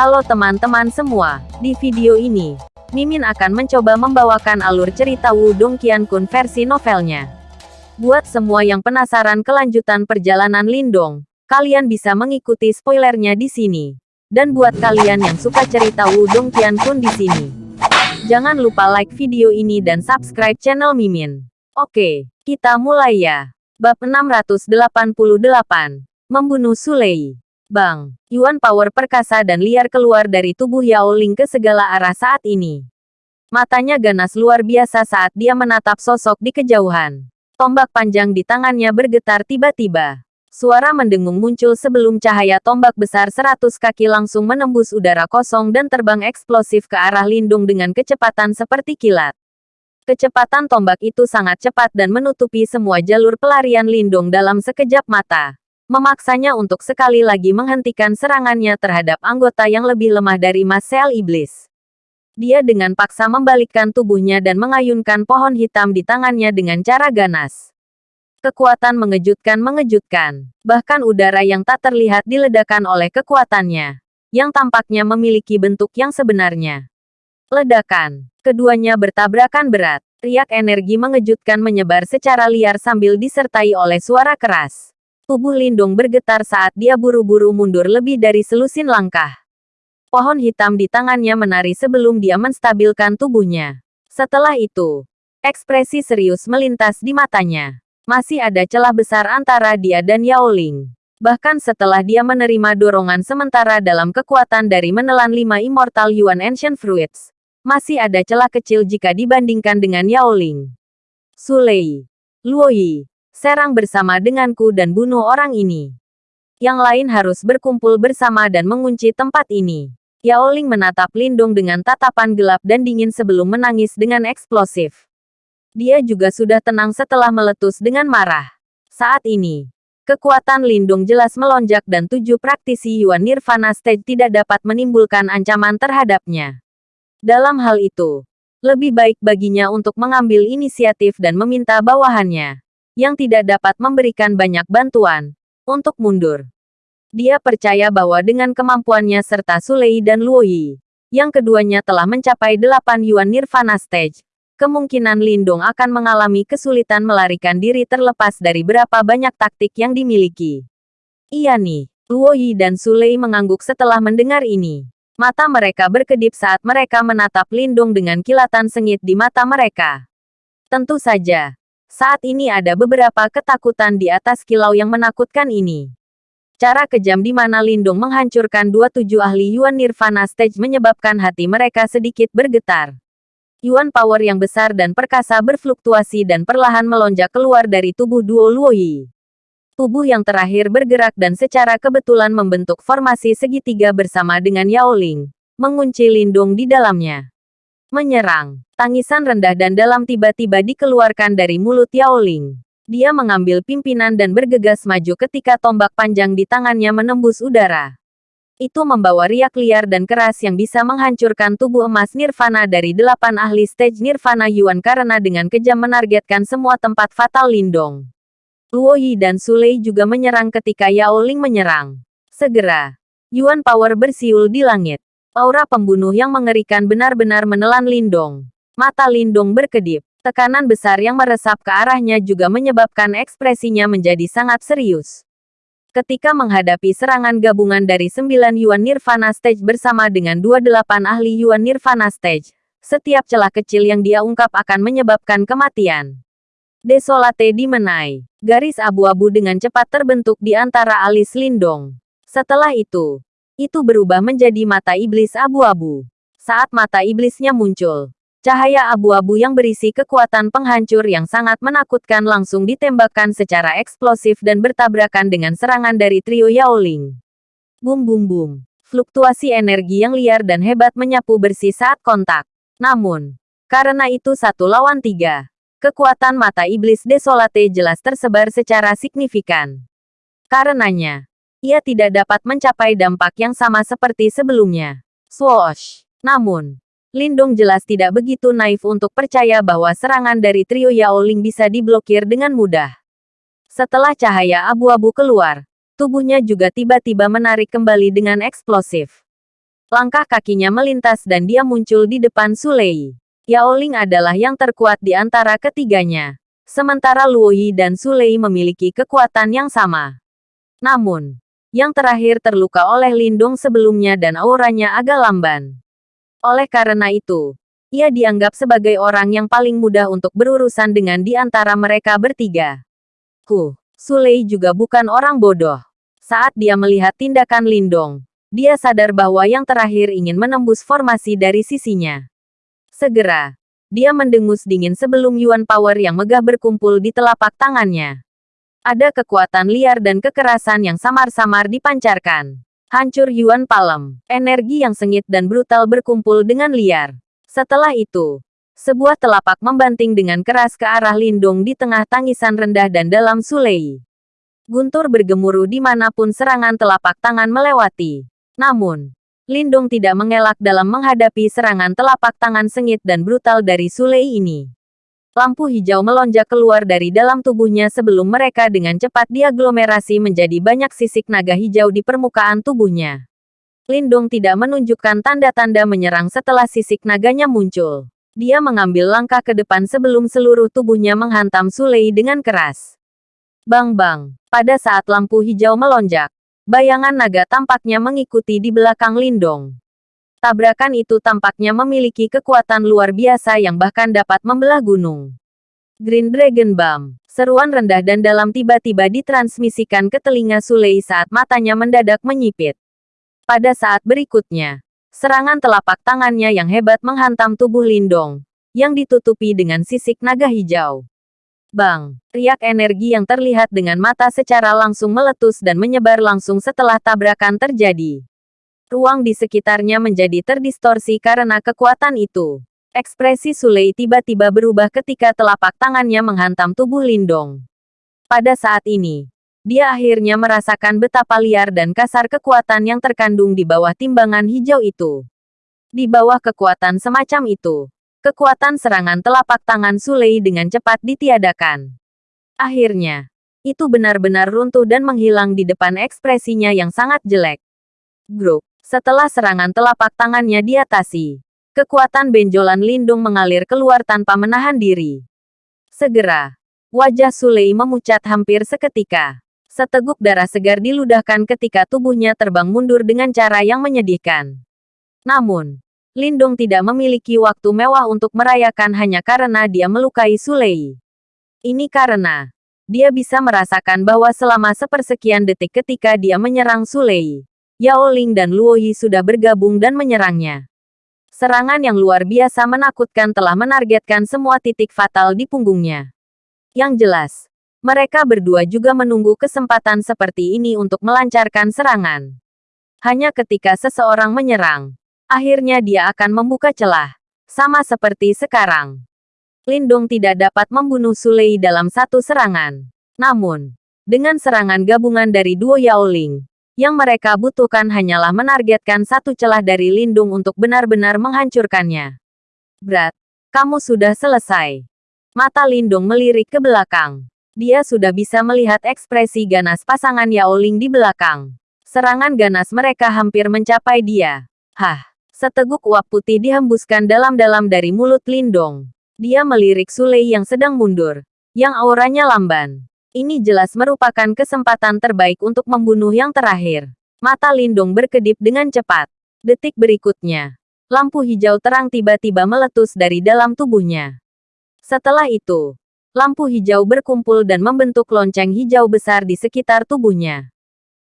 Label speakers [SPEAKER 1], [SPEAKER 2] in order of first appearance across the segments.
[SPEAKER 1] Halo teman-teman semua, di video ini, Mimin akan mencoba membawakan alur cerita Wudong Qiankun versi novelnya. Buat semua yang penasaran kelanjutan perjalanan Lindong, kalian bisa mengikuti spoilernya di sini. Dan buat kalian yang suka cerita Wudong Qiankun di sini, jangan lupa like video ini dan subscribe channel Mimin. Oke, kita mulai ya. Bab 688, Membunuh Sulei. Bang, Yuan power perkasa dan liar keluar dari tubuh Yao Ling ke segala arah saat ini. Matanya ganas luar biasa saat dia menatap sosok di kejauhan. Tombak panjang di tangannya bergetar tiba-tiba. Suara mendengung muncul sebelum cahaya tombak besar seratus kaki langsung menembus udara kosong dan terbang eksplosif ke arah Lindung dengan kecepatan seperti kilat. Kecepatan tombak itu sangat cepat dan menutupi semua jalur pelarian Lindung dalam sekejap mata memaksanya untuk sekali lagi menghentikan serangannya terhadap anggota yang lebih lemah dari Marcel Iblis. Dia dengan paksa membalikkan tubuhnya dan mengayunkan pohon hitam di tangannya dengan cara ganas. Kekuatan mengejutkan-mengejutkan. Bahkan udara yang tak terlihat diledakan oleh kekuatannya. Yang tampaknya memiliki bentuk yang sebenarnya. Ledakan. Keduanya bertabrakan berat. Riak energi mengejutkan menyebar secara liar sambil disertai oleh suara keras. Tubuh Lindung bergetar saat dia buru-buru mundur lebih dari selusin langkah. Pohon hitam di tangannya menari sebelum dia menstabilkan tubuhnya. Setelah itu, ekspresi serius melintas di matanya. Masih ada celah besar antara dia dan Yao Ling. Bahkan setelah dia menerima dorongan sementara dalam kekuatan dari menelan lima Immortal Yuan Ancient Fruits, masih ada celah kecil jika dibandingkan dengan Yao Ling. Sulei. Luoyi serang bersama denganku dan bunuh orang ini. Yang lain harus berkumpul bersama dan mengunci tempat ini. Yao Ling menatap Lindung dengan tatapan gelap dan dingin sebelum menangis dengan eksplosif. Dia juga sudah tenang setelah meletus dengan marah. Saat ini, kekuatan Lindung jelas melonjak dan tujuh praktisi Yuan Nirvana Stage tidak dapat menimbulkan ancaman terhadapnya. Dalam hal itu, lebih baik baginya untuk mengambil inisiatif dan meminta bawahannya yang tidak dapat memberikan banyak bantuan, untuk mundur. Dia percaya bahwa dengan kemampuannya serta Sulei dan Luoyi, yang keduanya telah mencapai delapan Yuan Nirvana Stage, kemungkinan Lindung akan mengalami kesulitan melarikan diri terlepas dari berapa banyak taktik yang dimiliki. Iya nih, Luoyi dan Sulei mengangguk setelah mendengar ini. Mata mereka berkedip saat mereka menatap Lindung dengan kilatan sengit di mata mereka. Tentu saja, saat ini ada beberapa ketakutan di atas kilau yang menakutkan ini. Cara kejam di mana Lindung menghancurkan dua tujuh ahli Yuan Nirvana Stage menyebabkan hati mereka sedikit bergetar. Yuan power yang besar dan perkasa berfluktuasi dan perlahan melonjak keluar dari tubuh duo Luoyi. Tubuh yang terakhir bergerak dan secara kebetulan membentuk formasi segitiga bersama dengan Yao Ling, mengunci Lindung di dalamnya. Menyerang. Tangisan rendah dan dalam tiba-tiba dikeluarkan dari mulut Yao Ling. Dia mengambil pimpinan dan bergegas maju ketika tombak panjang di tangannya menembus udara. Itu membawa riak liar dan keras yang bisa menghancurkan tubuh emas Nirvana dari delapan ahli stage Nirvana Yuan karena dengan kejam menargetkan semua tempat fatal Lindong. Luo Yi dan Sulei juga menyerang ketika Yao Ling menyerang. Segera, Yuan Power bersiul di langit. Aura pembunuh yang mengerikan benar-benar menelan Lindong. Mata Lindong berkedip. Tekanan besar yang meresap ke arahnya juga menyebabkan ekspresinya menjadi sangat serius. Ketika menghadapi serangan gabungan dari sembilan Yuan Nirvana Stage bersama dengan dua delapan ahli Yuan Nirvana Stage, setiap celah kecil yang dia ungkap akan menyebabkan kematian. Desolate dimenai. Garis abu-abu dengan cepat terbentuk di antara alis Lindong. Setelah itu, itu berubah menjadi mata iblis abu-abu. Saat mata iblisnya muncul, cahaya abu-abu yang berisi kekuatan penghancur yang sangat menakutkan langsung ditembakkan secara eksplosif dan bertabrakan dengan serangan dari trio Yaoling. Bum bum bum. Fluktuasi energi yang liar dan hebat menyapu bersih saat kontak. Namun, karena itu satu lawan tiga, kekuatan mata iblis desolate jelas tersebar secara signifikan. Karenanya, ia tidak dapat mencapai dampak yang sama seperti sebelumnya. Swoosh! Namun, Lindong jelas tidak begitu naif untuk percaya bahwa serangan dari trio Yao Ling bisa diblokir dengan mudah. Setelah cahaya abu-abu keluar, tubuhnya juga tiba-tiba menarik kembali dengan eksplosif. Langkah kakinya melintas dan dia muncul di depan Sulei. Yao Ling adalah yang terkuat di antara ketiganya. Sementara Luo Yi dan Sulei memiliki kekuatan yang sama. Namun, yang terakhir terluka oleh Lindung sebelumnya dan auranya agak lamban. Oleh karena itu, ia dianggap sebagai orang yang paling mudah untuk berurusan dengan di antara mereka bertiga. Huh, Sulei juga bukan orang bodoh. Saat dia melihat tindakan Lindong, dia sadar bahwa yang terakhir ingin menembus formasi dari sisinya. Segera, dia mendengus dingin sebelum Yuan Power yang megah berkumpul di telapak tangannya. Ada kekuatan liar dan kekerasan yang samar-samar dipancarkan. Hancur Yuan Palem, energi yang sengit dan brutal berkumpul dengan liar. Setelah itu, sebuah telapak membanting dengan keras ke arah Lindung di tengah tangisan rendah dan dalam Sulei. Guntur bergemuruh di mana pun serangan telapak tangan melewati. Namun, Lindung tidak mengelak dalam menghadapi serangan telapak tangan sengit dan brutal dari Sulei ini. Lampu hijau melonjak keluar dari dalam tubuhnya sebelum mereka dengan cepat diaglomerasi menjadi banyak sisik naga hijau di permukaan tubuhnya. Lindung tidak menunjukkan tanda-tanda menyerang setelah sisik naganya muncul. Dia mengambil langkah ke depan sebelum seluruh tubuhnya menghantam Sulei dengan keras. Bang-bang, pada saat lampu hijau melonjak, Bayangan naga tampaknya mengikuti di belakang Lindong. Tabrakan itu tampaknya memiliki kekuatan luar biasa yang bahkan dapat membelah gunung. Green Dragon Bomb. Seruan rendah dan dalam tiba-tiba ditransmisikan ke telinga Sulei saat matanya mendadak menyipit. Pada saat berikutnya, serangan telapak tangannya yang hebat menghantam tubuh Lindong, yang ditutupi dengan sisik naga hijau. Bang! Riak energi yang terlihat dengan mata secara langsung meletus dan menyebar langsung setelah tabrakan terjadi. Ruang di sekitarnya menjadi terdistorsi karena kekuatan itu. Ekspresi Sulei tiba-tiba berubah ketika telapak tangannya menghantam tubuh Lindong. Pada saat ini, dia akhirnya merasakan betapa liar dan kasar kekuatan yang terkandung di bawah timbangan hijau itu. Di bawah kekuatan semacam itu, Kekuatan serangan telapak tangan Sulei dengan cepat ditiadakan. Akhirnya, itu benar-benar runtuh dan menghilang di depan ekspresinya yang sangat jelek. Grup, setelah serangan telapak tangannya diatasi, kekuatan benjolan lindung mengalir keluar tanpa menahan diri. Segera, wajah Sulei memucat hampir seketika. Seteguk darah segar diludahkan ketika tubuhnya terbang mundur dengan cara yang menyedihkan. Namun, Lindung tidak memiliki waktu mewah untuk merayakan hanya karena dia melukai Sulei. Ini karena dia bisa merasakan bahwa selama sepersekian detik ketika dia menyerang Sulei, Yao Ling dan Luo Yi sudah bergabung dan menyerangnya. Serangan yang luar biasa menakutkan telah menargetkan semua titik fatal di punggungnya. Yang jelas, mereka berdua juga menunggu kesempatan seperti ini untuk melancarkan serangan. Hanya ketika seseorang menyerang, Akhirnya dia akan membuka celah. Sama seperti sekarang. Lindung tidak dapat membunuh Sulei dalam satu serangan. Namun, dengan serangan gabungan dari duo Yaoling, yang mereka butuhkan hanyalah menargetkan satu celah dari Lindung untuk benar-benar menghancurkannya. Berat, kamu sudah selesai. Mata Lindung melirik ke belakang. Dia sudah bisa melihat ekspresi ganas pasangan Yaoling di belakang. Serangan ganas mereka hampir mencapai dia. Hah, Seteguk uap putih dihembuskan dalam-dalam dari mulut Lindong. Dia melirik Sulei yang sedang mundur, yang auranya lamban. Ini jelas merupakan kesempatan terbaik untuk membunuh yang terakhir. Mata Lindong berkedip dengan cepat. Detik berikutnya, lampu hijau terang tiba-tiba meletus dari dalam tubuhnya. Setelah itu, lampu hijau berkumpul dan membentuk lonceng hijau besar di sekitar tubuhnya.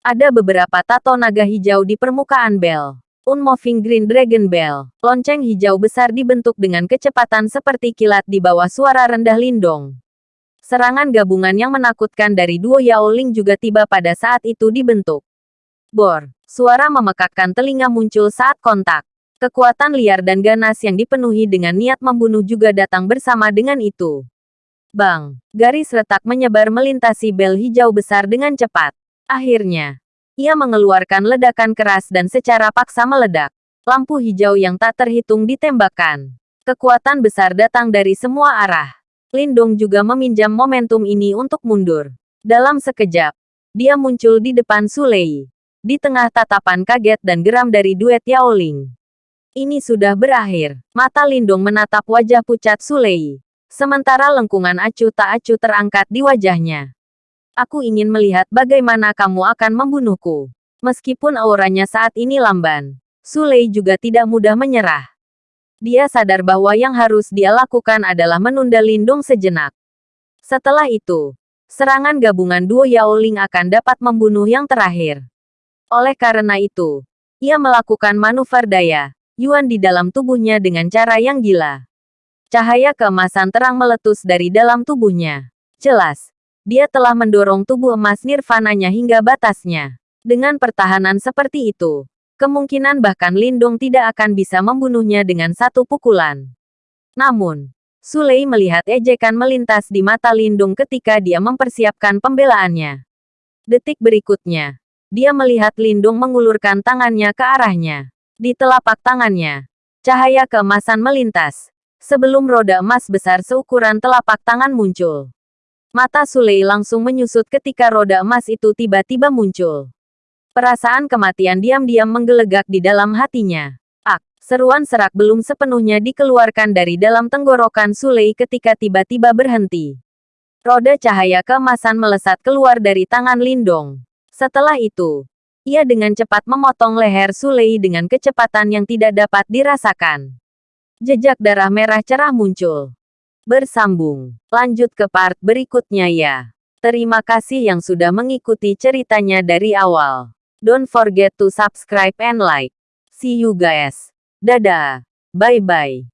[SPEAKER 1] Ada beberapa tato naga hijau di permukaan bel. Unmoving Green Dragon Bell. Lonceng hijau besar dibentuk dengan kecepatan seperti kilat di bawah suara rendah Lindong. Serangan gabungan yang menakutkan dari duo Yao Ling juga tiba pada saat itu dibentuk. Bor, suara memekakkan telinga muncul saat kontak. Kekuatan liar dan ganas yang dipenuhi dengan niat membunuh juga datang bersama dengan itu. Bang, garis retak menyebar melintasi bel hijau besar dengan cepat. Akhirnya, ia mengeluarkan ledakan keras dan secara paksa meledak. Lampu hijau yang tak terhitung ditembakkan. Kekuatan besar datang dari semua arah. Lindong juga meminjam momentum ini untuk mundur. Dalam sekejap, dia muncul di depan Sulei. Di tengah tatapan kaget dan geram dari duet Yao Ling. Ini sudah berakhir. Mata Lindung menatap wajah pucat Sulei. Sementara lengkungan acuh tak acuh terangkat di wajahnya. Aku ingin melihat bagaimana kamu akan membunuhku. Meskipun auranya saat ini lamban, Sulei juga tidak mudah menyerah. Dia sadar bahwa yang harus dia lakukan adalah menunda Lindung sejenak. Setelah itu, serangan gabungan duo Yao Ling akan dapat membunuh yang terakhir. Oleh karena itu, ia melakukan manuver daya, Yuan di dalam tubuhnya dengan cara yang gila. Cahaya keemasan terang meletus dari dalam tubuhnya. Jelas, dia telah mendorong tubuh emas nirvananya hingga batasnya. Dengan pertahanan seperti itu, kemungkinan bahkan Lindung tidak akan bisa membunuhnya dengan satu pukulan. Namun, Sulei melihat ejekan melintas di mata Lindung ketika dia mempersiapkan pembelaannya. Detik berikutnya, dia melihat Lindung mengulurkan tangannya ke arahnya. Di telapak tangannya, cahaya keemasan melintas. Sebelum roda emas besar seukuran telapak tangan muncul. Mata Sulei langsung menyusut ketika roda emas itu tiba-tiba muncul. Perasaan kematian diam-diam menggelegak di dalam hatinya. Ak, seruan serak belum sepenuhnya dikeluarkan dari dalam tenggorokan Sulei ketika tiba-tiba berhenti. Roda cahaya keemasan melesat keluar dari tangan Lindong. Setelah itu, ia dengan cepat memotong leher Sulei dengan kecepatan yang tidak dapat dirasakan. Jejak darah merah cerah muncul. Bersambung. Lanjut ke part berikutnya ya. Terima kasih yang sudah mengikuti ceritanya dari awal. Don't forget to subscribe and like. See you guys. Dadah. Bye-bye.